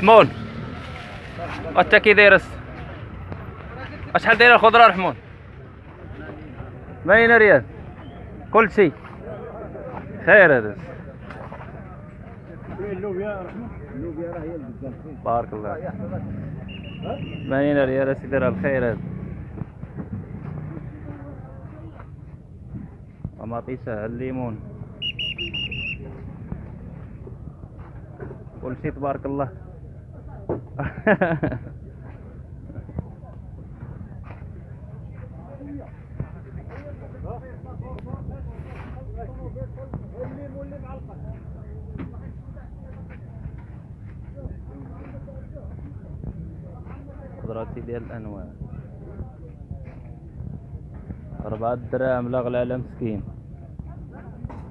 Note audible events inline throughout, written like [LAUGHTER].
حمون وانت كي دايرس اشحال دايره الخضره رحمون 80 ريال كل شيء. خير هذا بارك الله 80 ريال سيدي راه الخير هذا ومطيسة الليمون. كل شيء تبارك الله. خضراتي ديال الانواع أربعة دراهم لا غلا على مسكين.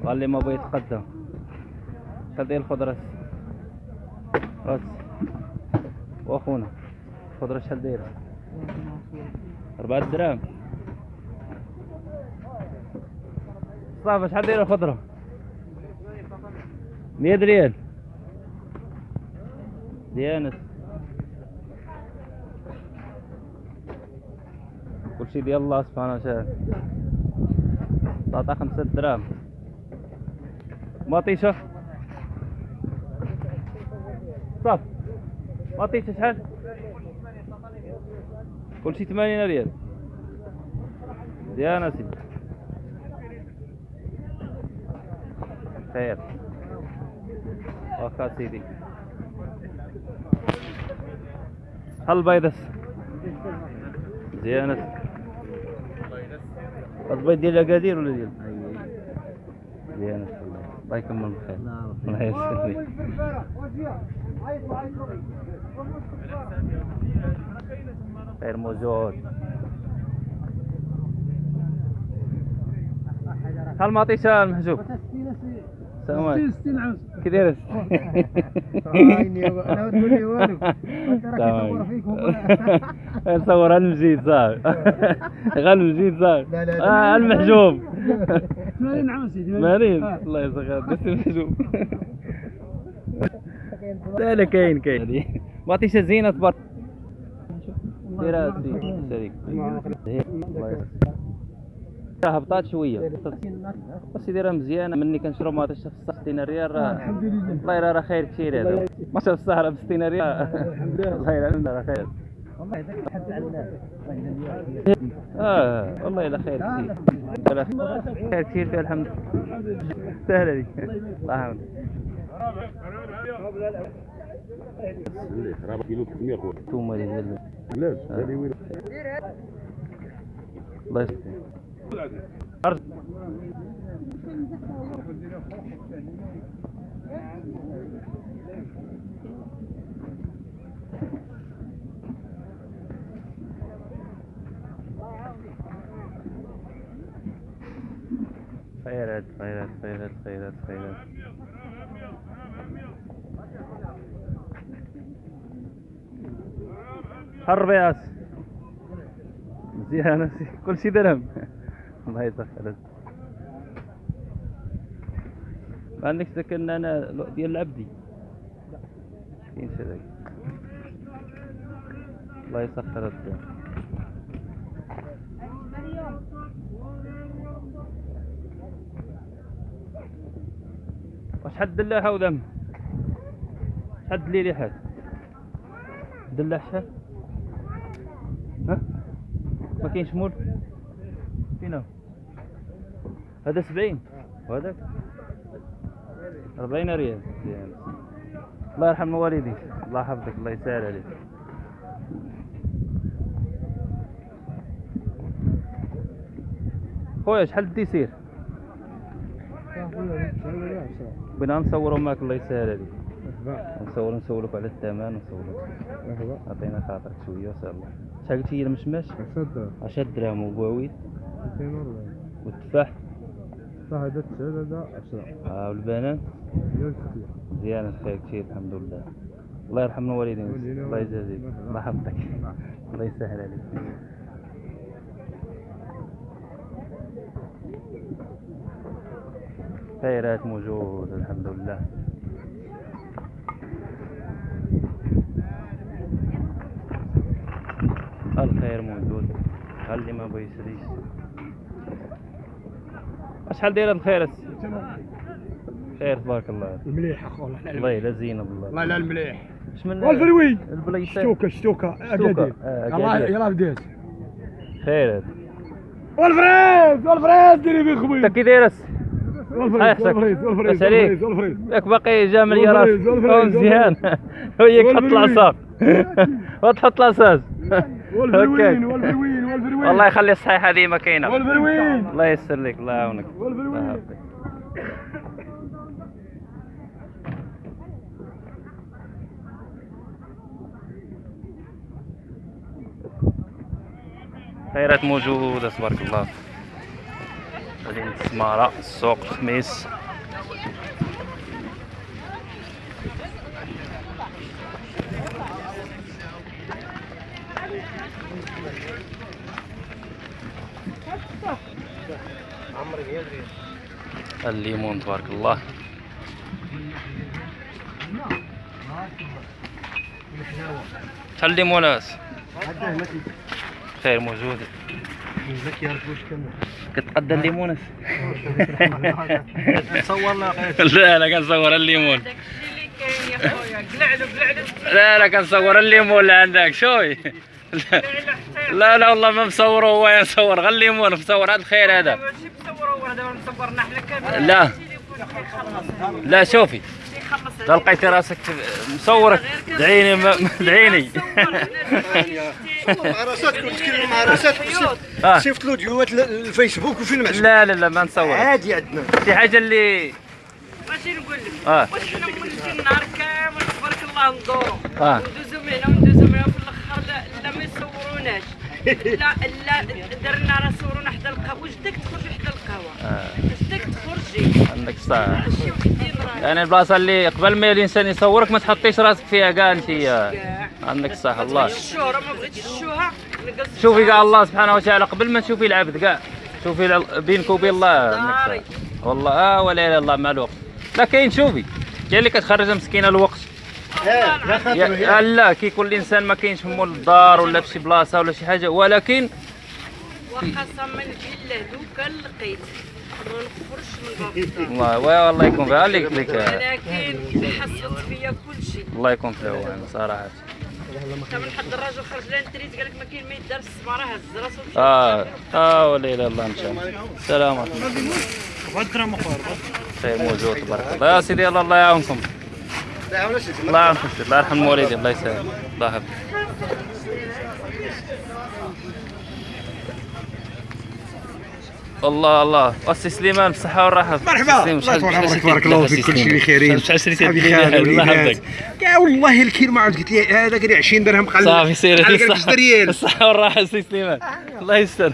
قال لي ما بغيت يتقدم ديال الخضرة راس واخونا. الخضرة شحال دايرة أربعة دراهم. صافي شحال دايرة الخضرة مية ريال ديانس كلشي ديال الله سبحانه وتعالى. طاطا خمسة دراهم. مطيشة صافي مطيشة شحال كلشي ثمانين ريال. ديانا سيدي. خير. واخا سيدي. هل بيضس مزيانة البيض ديال اكادير ولا ديال؟ مزيانة الله يكمل بخير الله يسلمك. هل معطيش المحجوب عليكم كي داير أنا تقول لي والو تصور فيك نصور المجيد صاحبي غير المجيد صاحبي لا، لا، المحجوب 80 عام سيدي. مارين الله يسخر بس المحجوب. لا لا كاين كاين. هذه. معطيش زينة تبارك ديرها سي شريك. الله يسخر هبطات شوية. بس دايره مزيانة. مني كنشرو ما تشوف 60 ريال راه الحمد لله. الله يرى راه خير كثير هذا. ما شاف السهره ب 60 ريال الله يرى [LAUGHS] [LAUGHS] راه خير. والله هذاك حد على الناس. آه والله إلا خير كثير. خير كثير الحمد سهلة دي. الله يحمدك راه كيلو 300 خويا ثوم هذه ديال علاش هذه وين الله يسلمك أرجع. خيرات خيرات خيرات خيرات خيرات حرب يا أس مزيانة كل شي درهم. الله يسخر. عندك سكن أنا ديال العبدي؟ كاين شي ذاك الله يسخر الدنيا واش حد دلاحة ودم حد لي لحد دلاح شحال؟ ما كاينش مول. فين هذا سبعين. وهذاك أربعين ريال. مزيان. الله يرحم والديك الله يحفظك. الله يسهل عليك. خويا شحال يصير بغينا نصوروا معك الله يسهل عليك. نصور نسولك على الثمن نسولك. مرحبا عطينا خاطرك شوية الله. شحال قلتي هي المشماش صدق 10 دراهم وبواويت 240 والتفاح صح هذا التسعة هذا 10 آه والبنان؟ مزيان الخير كثير الحمد لله. الله يرحم الوالدين. الله يجازيك. الله يحفظك الله يسهل عليك. خيرات موجود الحمد لله. الخير موجود؟ اللي ما بغى يشري شحال دايره الخير خير تبارك الله المليح اخويا إحنا والله لا زينه بالله والله لا المليح. اش من والفروي البلايص شتوكة شتوكة اكادير آه، يلا. يلا بديت. خير والفريز والفريز ديري بيه خويا انت كي داير الس- والفريز. والفريز والفريز. والفريز والفريز. ياك باقي جا مليارات والفريز، والفريز، [LAUGHS] هو مزيان وياك حط والفريز. العصا [LAUGHS] وتحط الاساس والفروين هكاك. والفروين والفروين والله يخلي الصحيحه هذه ما كاينة والفروين الله يسر لك الله يعاونك. والفروين. الله يحفظك. خيرات موجودة تبارك الله. مدينة السمارة السوق الخميس الليمون تبارك الله. شحال الليمونات خير موجود. كتقدى الليمونات [LAUGHS] لا لا كنصور الليمون. لا لا كنصور الليمون اللي عندك شوي. لا لا والله ما مصور هو يصور. غير الليمون مصور هذا الخير هذا. لا. لا شوفي. لا لقيتي راسك مصورك. دعيني دعيني. مع تكلموا مع راساتكم آه. شفت له فيديوهات الفيسبوك وفيلم عجبك لا لا لا ما نصور. عادي عندنا. شي حاجة اللي ماشي نقول لك؟ آه. واش حنا مولفين النهار كامل تبارك الله ندورو آه. وندوزو من هنا وندوزو من هنا في الأخر لا, لا ما يصوروناش لا لا درنا راه صورونا حدا القهوة. واش داك تخرجي حدا القهوة؟ آه. واش داك تخرجي؟ عندك صح. يعني البلاصة اللي قبل ما الإنسان يصورك ما تحطيش راسك فيها كاع أنت. عندك صح الله. الشهرة ما بغيتش الشهرة شوفي كاع الله سبحانه وتعالى قبل ما تشوفي العبد كاع. شوفي بينك وبين الله. والله آه ولا إله إلا الله مع الوقت. لا كاين شوفي كاين اللي كتخرج مسكينة الوقت. لا كيكون الانسان ما كاينش همو الدار ولا في شي بلاصة ولا شي حاجة ولكن وقسما بالله دوكا لقيت ما نخرجش من باب الله والله يكون فيها. عليك لك ولكن حصلت فيا كل شيء. الله يكون في العون صراحة. حتى من حد الراجل خرج لنا التريت قال لك ما كاين ما يدار السماره هز راسو. مشى آه آه ولا اله الا الله إن شاء الله. السلام عليكم. خير موجود تبارك الله. يا سيدي الله الله يعاونكم. الله سيدي. الله يرحم والدي الله يسلمك الله يحفظك الله الله وسي سليمان بالصحة والراحة مرحبا الله عمرك بارك الله فيك كل؟ شيء بخيرين صحابي الله وليدات كاع والله الكيل ما عاد قلت لي هذا قال لي 20 درهم قال صافي سير قال لي 5 ريال الصحة والراحة سي سليمان الله يستر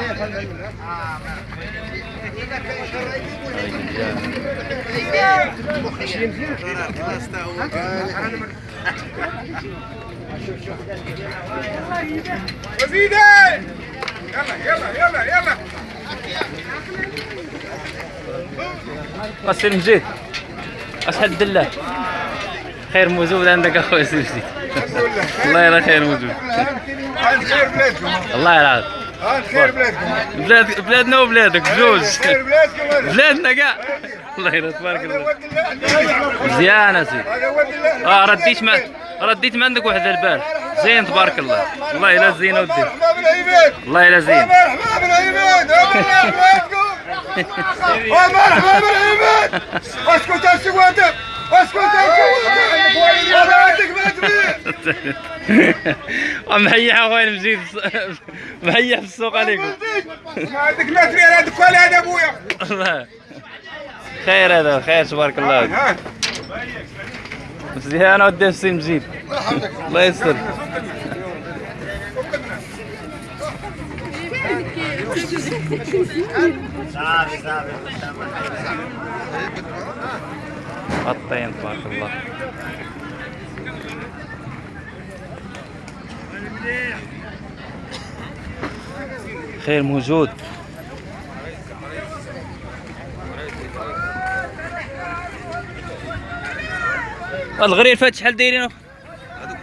تبارك الله تعاونوا معايا وليدي قصير مجيد اشحال الدلة. خير موجود عندك اخويا مجيد [LAUGHS] الله يلا خير موجود. [LAUGHS] الله هذا خير بلادكم. بلاد بلادنا وبلادك بجوج خير بلادكم. بلادنا كاع. الله يلا تبارك الله. مزيان الله آه رديت ما رديت ما عندك واحد البال. زين تبارك الله. الله يلا زين ودي. الله يلا زين. مرحبا بالعباد. مرحبا بلادكم. [LAUGHS] مرحبا بالعباد. أسكت سواتة اسكت ما تبيع مهيح اخويا المجيد مهيح في السوق عليكم عندك ما تبيع هذا كل هذا ابويا الله خير هذا خير تبارك الله مزيان ودي السي مجيد الله يستر الطين تبارك الله خير موجود. الغرير فات شحال دايرينه؟ هذوك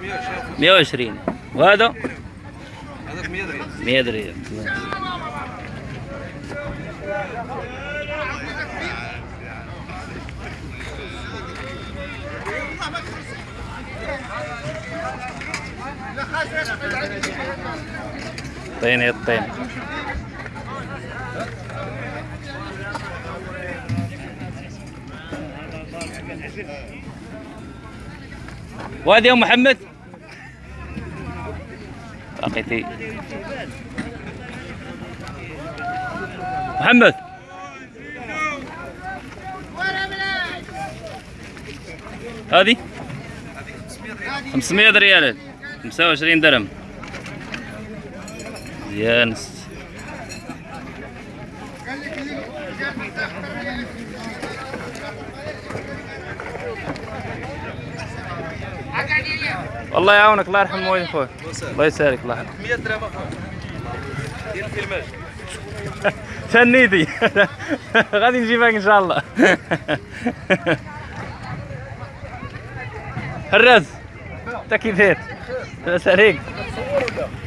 120 وهذا؟ هذاك 100 ريال 100 ريال طين يا الطين وادي يا محمد. لقيتي محمد. هذه؟ 500 ريال. 25 درهم. مزيان الله يعاونك الله يرحم والديك خويا. الله يسارك الله يرحم. 100 درهم ديال الفيلماج تنيتي غادي نجيبك إن شاء الله. [LAUGHS] حراز انت كي داير لاباس عليك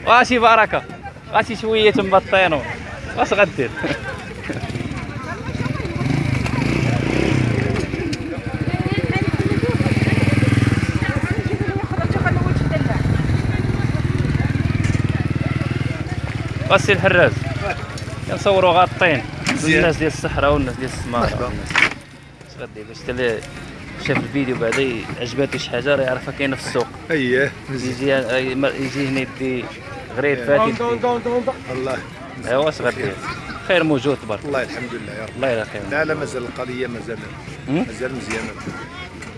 واشي بركه غاشي شوية مبطينو واش غدير. غسي الحراز كنصوروا غاطين. الناس ديال الصحراء والناس ديال السماره والناس غدير. باش تلي شاف الفيديو بعدا عجباتو شي حاجة راه يعرفها كاينة في السوق. اييه يجي يجي هنا يدي غرير فاتي الله. ايوا اش غدير خير موجود تبارك والله الحمد لله يا رب. الله يلا خير. لا لا مازال القضية مازال؟ مازال مزيانة.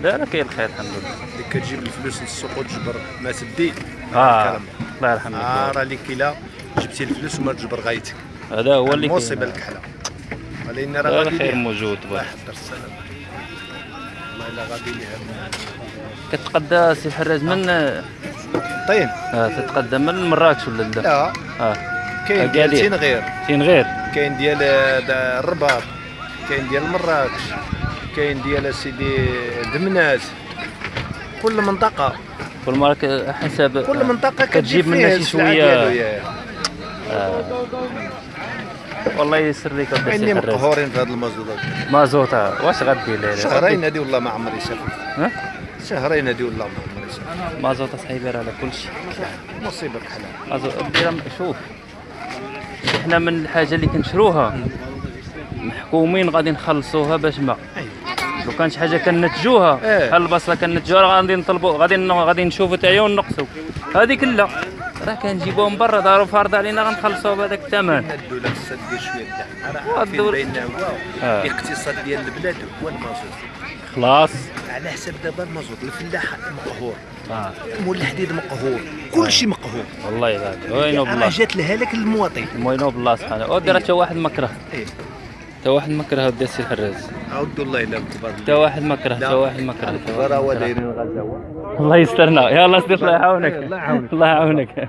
لا لا كاين الخير الحمد لله. اللي كتجيب الفلوس للسوق وتجبر ما تدي آه. الله يرحم آه راه اللي كيلا جبتي الفلوس وما تجبر غايتك. هذا هو اللي المصيبه كاين. الكحله ولكن راه خير. موجود الله تبارك يحضر السلام والله الا غادي ليها كتقدى سي الحراز من طين آه تتقدم من مراكش ولا لا؟ لا. آه. كاين ديال أكادير. تنغير فين غير. كاين ديال دا- الرباط. كاين ديال مراكش. كاين ديال سيدي دمناس كل منطقة. كل مرة حسب كل منطقة كتجيب كتجيب منها شي شوية. آه. والله يسر لك ودي عندي مقهورين في هذا المازوط مازوطة واش غدير لها شهرين هذه والله ما عمري شافت ها؟ شهرين هذه والله ما عمري شافت مازوطة صحيبة راه على كل شيء. مصيبة كحله مازوطة دير شوف. إحنا من الحاجة اللي كنشروها. محكومين غادي نخلصوها باش ما. لو كان شي حاجة كنتجوها إيه. بحال البصلة كنتجوها غادي نطلبوا غادي غادي نشوفوا هي ونقصوا هذيك لا راه كنجيبوها من برا داروا فرض علينا غنخلصوها بهذاك الثمن. الدولة خصها دير شوية الدعم راه بان هو آه. الاقتصاد ديال البلاد هو المازوت خلاص. على حساب دابا المازوت الفلاح مقهور. آه. مول الحديد مقهور. كلشي مقهور. والله يبارك وينو بالله جات الهلاك للمواطن وينو بالله سبحانه ودير حتى واحد مكره. إيه. حتى واحد مكره ودي السي الحراز عود الله إلا الكبار. حتى واحد مكره حتى واحد مكره الكبار واحد هو. دايرين الغزاوه الله يسترنا. يا الله سيدي الله يعاونك. الله يعاونك. الله يعاونك.